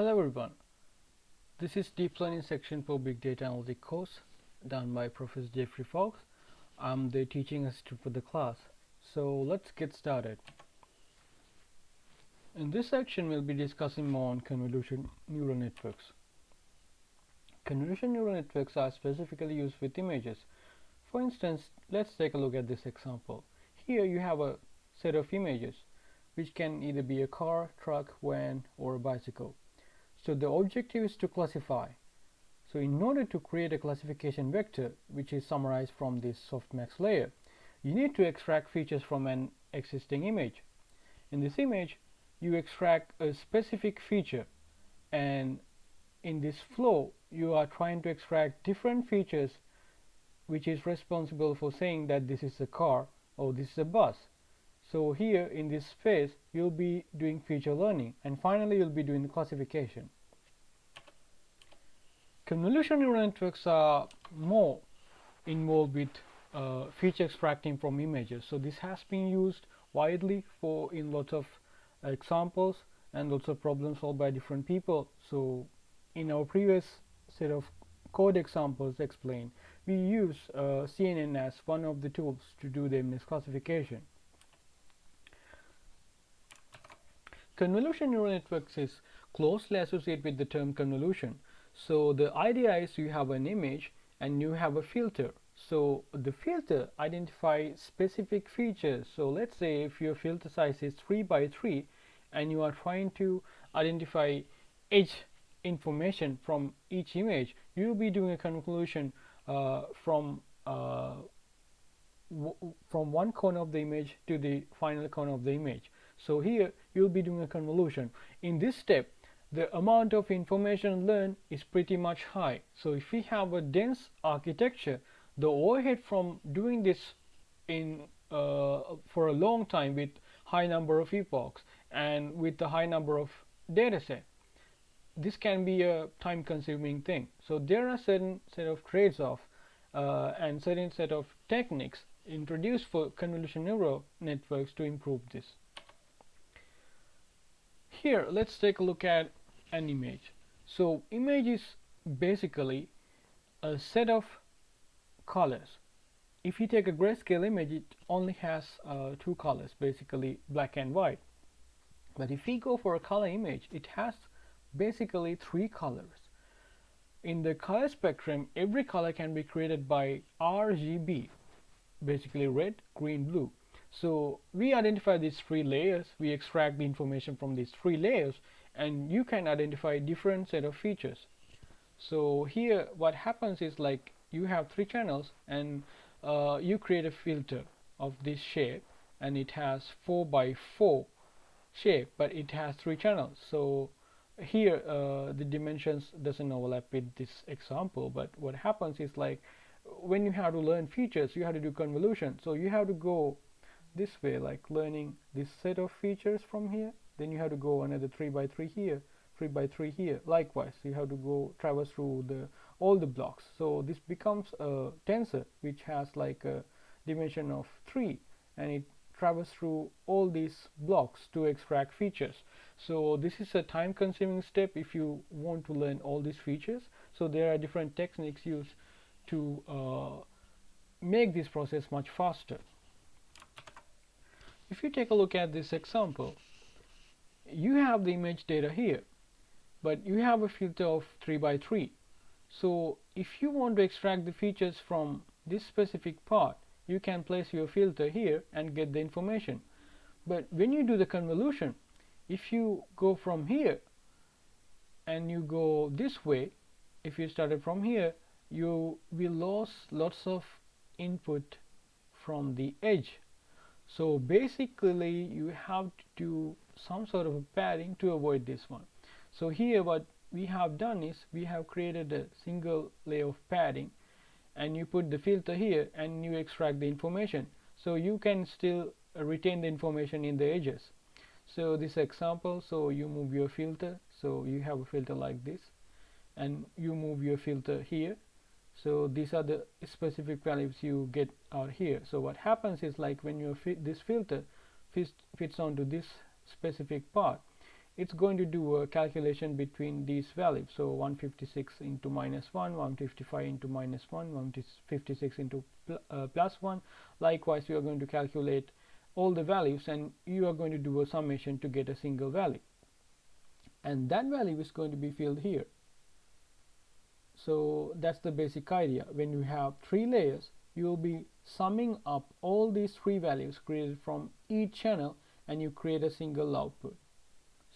Hello everyone. This is Deep Learning section for Big Data Analytics course done by Professor Geoffrey Fox. I'm the teaching assistant for the class. So let's get started. In this section we'll be discussing more on convolution neural networks. Convolution neural networks are specifically used with images. For instance, let's take a look at this example. Here you have a set of images which can either be a car, truck, van or a bicycle. So the objective is to classify. So in order to create a classification vector which is summarized from this softmax layer, you need to extract features from an existing image. In this image, you extract a specific feature and in this flow you are trying to extract different features which is responsible for saying that this is a car or this is a bus so here in this phase you'll be doing feature learning and finally you'll be doing the classification convolution neural networks are more involved with uh, feature extracting from images. So this has been used widely for in lots of examples and lots of problems solved by different people. So in our previous set of code examples explained we use uh, CNN as one of the tools to do the image classification. Convolution neural networks is closely associated with the term convolution. So the idea is you have an image and you have a filter. So the filter identifies specific features. So let's say if your filter size is 3 by 3 and you are trying to identify edge information from each image, you will be doing a convolution uh, from uh, from one corner of the image to the final corner of the image. So here you'll be doing a convolution. In this step, the amount of information learned is pretty much high. So if we have a dense architecture, the overhead from doing this in uh, for a long time with high number of epochs and with a high number of data set, this can be a time consuming thing. So there are certain set of trades-off uh, and certain set of techniques introduced for convolution neural networks to improve this. Here let's take a look at an image. So image is basically a set of colors. If you take a grayscale image it only has uh, two colors basically black and white. But if we go for a color image it has basically three colors. In the color spectrum every color can be created by RGB basically red, green, blue. So we identify these three layers, we extract the information from these three layers and you can identify different set of features. So here what happens is like you have three channels and uh, you create a filter of this shape and it has 4 by 4 shape but it has three channels. So here uh, the dimensions doesn't overlap with this example but what happens is like when you have to learn features you have to do convolution so you have to go this way like learning this set of features from here then you have to go another 3 by 3 here 3 by 3 here. Likewise you have to go traverse through the all the blocks. So this becomes a tensor which has like a dimension of 3 and it travels through all these blocks to extract features. So this is a time consuming step if you want to learn all these features. So there are different techniques used to uh, make this process much faster. If you take a look at this example, you have the image data here, but you have a filter of 3 by 3. So if you want to extract the features from this specific part, you can place your filter here and get the information. But when you do the convolution, if you go from here and you go this way, if you started from here, you will lose lots of input from the edge so basically you have to do some sort of a padding to avoid this one. So here what we have done is we have created a single layer of padding and you put the filter here and you extract the information. So you can still retain the information in the edges. So this example so you move your filter. So you have a filter like this and you move your filter here so these are the specific values you get out here. So what happens is like when you this filter fits, fits onto this specific part it's going to do a calculation between these values. So 156 into minus 1 155 into minus 1 156 into pl uh, plus 1 likewise you are going to calculate all the values and you are going to do a summation to get a single value. And that value is going to be filled here so that's the basic idea. When you have three layers you will be summing up all these three values created from each channel and you create a single output.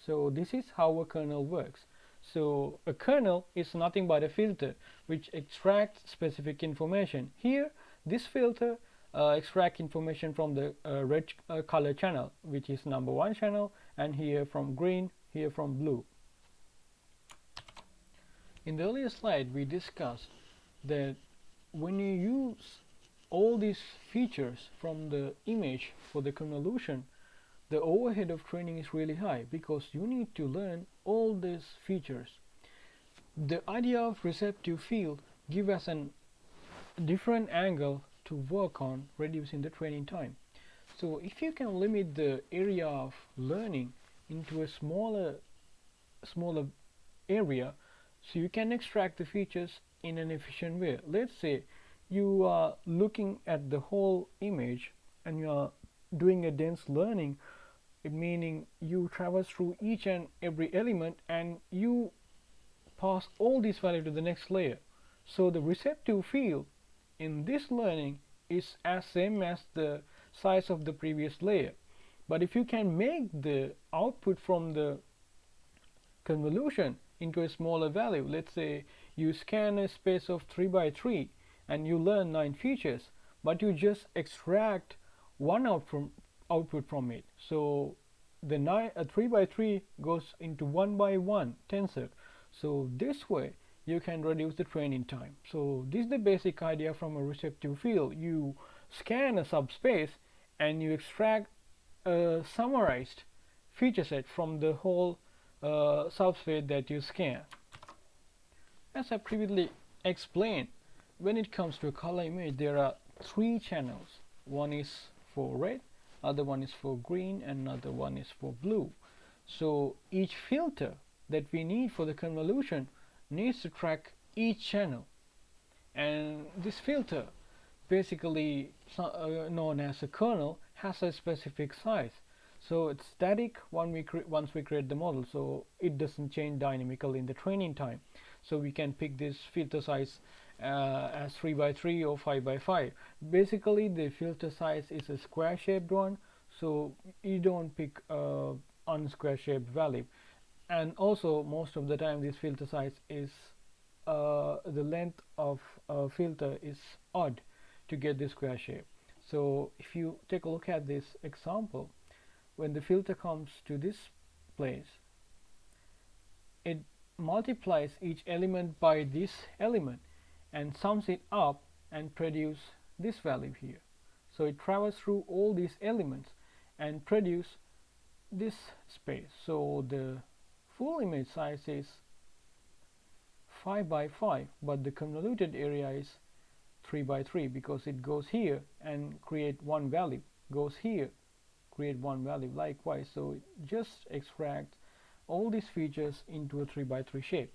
So this is how a kernel works. So a kernel is nothing but a filter which extracts specific information. Here this filter uh, extract information from the uh, red uh, color channel which is number one channel and here from green here from blue in the earlier slide we discussed that when you use all these features from the image for the convolution the overhead of training is really high because you need to learn all these features. The idea of receptive field give us a different angle to work on reducing the training time. So if you can limit the area of learning into a smaller smaller area so you can extract the features in an efficient way. Let's say you are looking at the whole image and you are doing a dense learning meaning you traverse through each and every element and you pass all these values to the next layer. So the receptive field in this learning is as same as the size of the previous layer. But if you can make the output from the convolution into a smaller value. Let's say you scan a space of 3 by 3 and you learn 9 features but you just extract one out from output from it. So the 9 a 3 by 3 goes into 1 by 1 tensor. So this way you can reduce the training time. So this is the basic idea from a receptive field. You scan a subspace and you extract a summarized feature set from the whole uh, subspace that you scan. As I previously explained, when it comes to a color image, there are three channels. One is for red, other one is for green, and another one is for blue. So each filter that we need for the convolution needs to track each channel. And this filter, basically uh, known as a kernel, has a specific size so it's static we once we create the model so it doesn't change dynamically in the training time. So we can pick this filter size uh, as 3 by 3 or 5 by 5 basically the filter size is a square shaped one so you don't pick a unsquare shaped value. And also most of the time this filter size is uh, the length of a filter is odd to get the square shape. So if you take a look at this example when the filter comes to this place it multiplies each element by this element and sums it up and produce this value here. So it travels through all these elements and produce this space. So the full image size is 5 by 5 but the convoluted area is 3 by 3 because it goes here and create one value goes here create one value likewise. So just extract all these features into a 3 by 3 shape.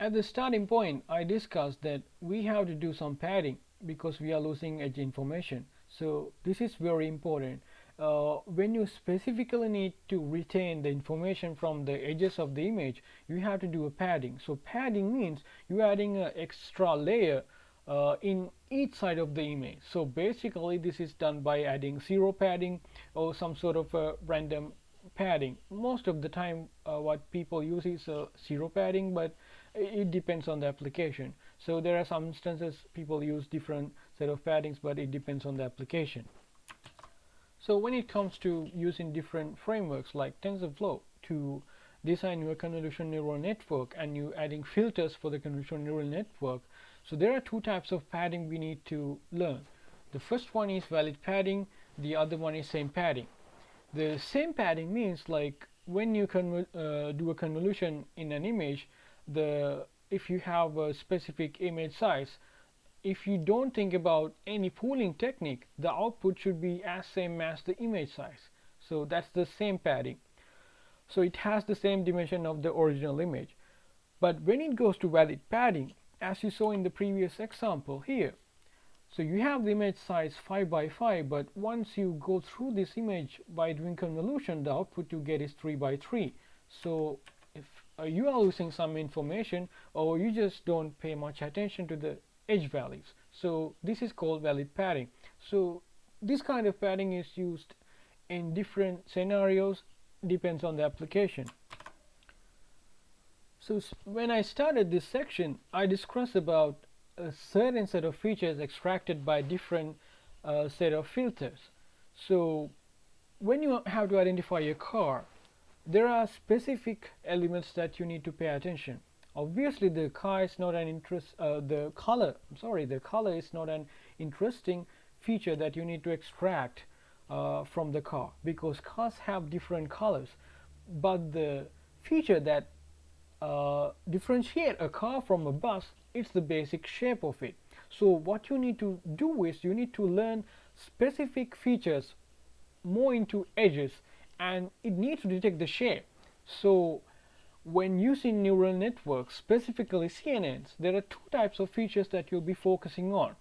At the starting point I discussed that we have to do some padding because we are losing edge information. So this is very important. Uh, when you specifically need to retain the information from the edges of the image you have to do a padding. So padding means you are adding an extra layer uh, in each side of the image. So basically this is done by adding zero padding or some sort of a random padding. Most of the time uh, what people use is uh, zero padding but it depends on the application. So there are some instances people use different set of paddings but it depends on the application. So when it comes to using different frameworks like TensorFlow to design your convolutional neural network and you adding filters for the convolutional neural network so there are two types of padding we need to learn. The first one is valid padding, the other one is same padding. The same padding means like when you uh, do a convolution in an image, the if you have a specific image size, if you don't think about any pooling technique, the output should be as same as the image size. so that's the same padding so it has the same dimension of the original image but when it goes to valid padding as you saw in the previous example here. So you have the image size 5 by 5 but once you go through this image by doing convolution the output you get is 3 by 3 so if uh, you are losing some information or you just don't pay much attention to the edge values. So this is called valid padding. So this kind of padding is used in different scenarios depends on the application so when I started this section I discussed about a certain set of features extracted by different uh, set of filters. So when you have to identify a car there are specific elements that you need to pay attention. Obviously the car is not an interest uh, the color I'm sorry the color is not an interesting feature that you need to extract uh, from the car because cars have different colors. But the feature that uh, differentiate a car from a bus it's the basic shape of it. So what you need to do is you need to learn specific features more into edges and it needs to detect the shape. So when using neural networks specifically CNNs there are two types of features that you'll be focusing on.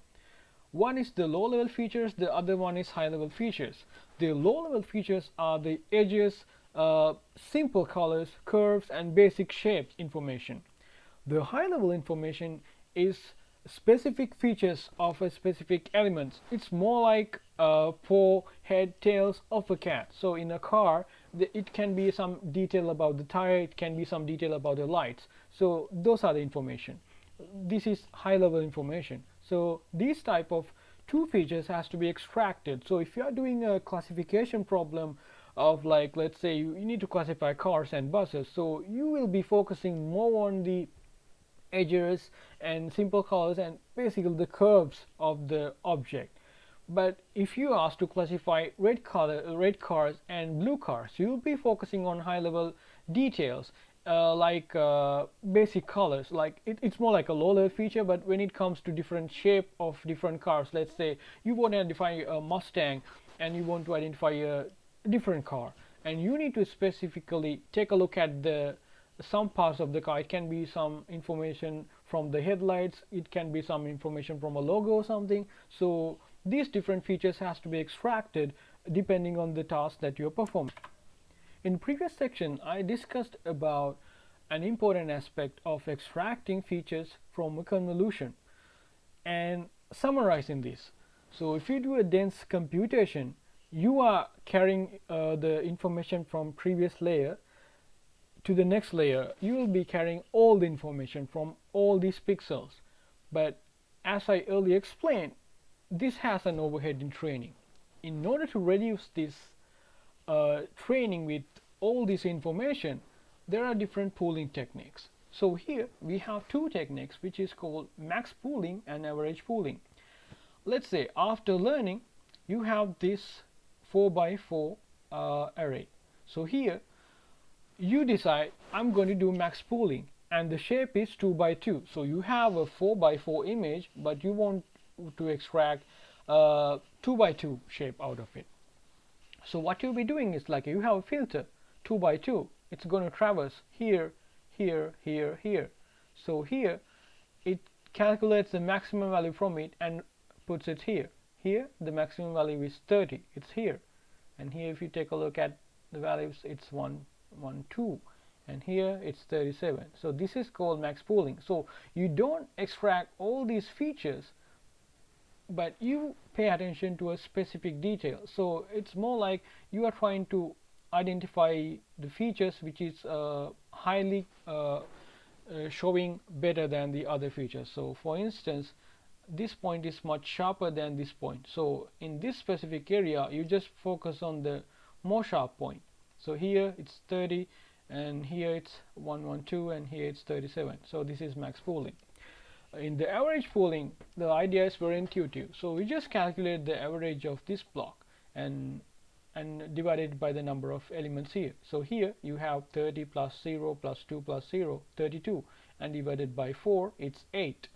One is the low level features the other one is high level features. The low level features are the edges uh, simple colors curves and basic shapes information. The high level information is specific features of a specific element. It's more like uh, paw head tails of a cat. So in a car the, it can be some detail about the tire it can be some detail about the lights. So those are the information. This is high level information. So these type of two features has to be extracted. So if you are doing a classification problem of like let's say you, you need to classify cars and buses so you will be focusing more on the edges and simple colors and basically the curves of the object. But if you ask to classify red color red cars and blue cars you'll be focusing on high level details uh, like uh, basic colors. Like it, it's more like a low level feature but when it comes to different shape of different cars let's say you want to identify a Mustang and you want to identify a different car. And you need to specifically take a look at the some parts of the car. It can be some information from the headlights. It can be some information from a logo or something. So these different features has to be extracted depending on the task that you're performing. In previous section I discussed about an important aspect of extracting features from a convolution and summarizing this. So if you do a dense computation you are carrying uh, the information from previous layer to the next layer. You will be carrying all the information from all these pixels. But as I earlier explained this has an overhead in training. In order to reduce this uh, training with all this information there are different pooling techniques. So here we have two techniques which is called max pooling and average pooling. Let's say after learning you have this 4 by 4 uh, array. So here you decide I'm going to do max pooling and the shape is 2 by 2 so you have a 4 by 4 image but you want to extract uh, 2 by 2 shape out of it. So what you'll be doing is like you have a filter 2 by 2 it's going to traverse here here here here. So here it calculates the maximum value from it and puts it here here the maximum value is 30 it's here. And here if you take a look at the values it's 1 1 2 and here it's 37 so this is called max pooling. So you don't extract all these features but you pay attention to a specific detail. So it's more like you are trying to identify the features which is uh, highly uh, uh, showing better than the other features. So for instance this point is much sharper than this point. So in this specific area you just focus on the more sharp point. So here it's 30 and here it's 112 and here it's 37 so this is max pooling. In the average pooling the idea is very intuitive. So we just calculate the average of this block and and divide it by the number of elements here. So here you have 30 plus 0 plus 2 plus 0 32 and divided by 4 it's 8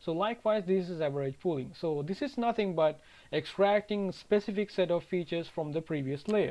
so likewise this is average pooling. So this is nothing but extracting specific set of features from the previous layer